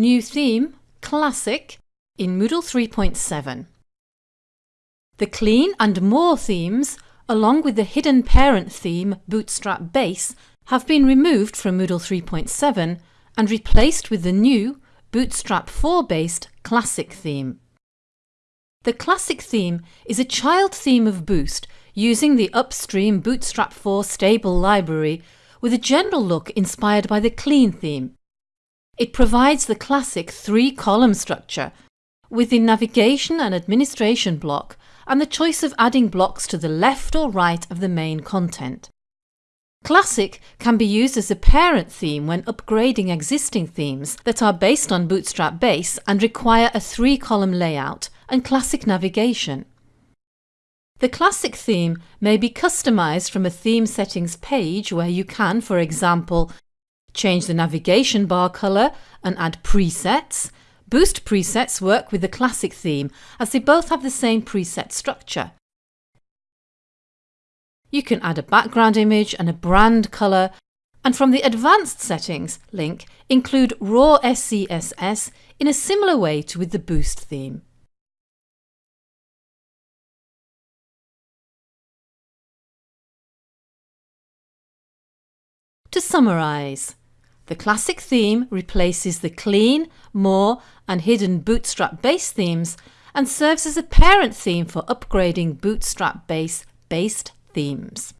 New theme, Classic, in Moodle 3.7. The Clean and More themes, along with the hidden parent theme, Bootstrap Base, have been removed from Moodle 3.7 and replaced with the new Bootstrap 4 based Classic theme. The Classic theme is a child theme of Boost using the upstream Bootstrap 4 stable library with a general look inspired by the Clean theme. It provides the classic three-column structure with the navigation and administration block and the choice of adding blocks to the left or right of the main content. Classic can be used as a parent theme when upgrading existing themes that are based on Bootstrap Base and require a three-column layout and classic navigation. The classic theme may be customized from a theme settings page where you can, for example, change the navigation bar color and add presets. Boost presets work with the classic theme as they both have the same preset structure. You can add a background image and a brand color and from the Advanced Settings link include raw SCSS in a similar way to with the Boost theme. To summarise, the classic theme replaces the clean, more and hidden Bootstrap base themes and serves as a parent theme for upgrading Bootstrap base based themes.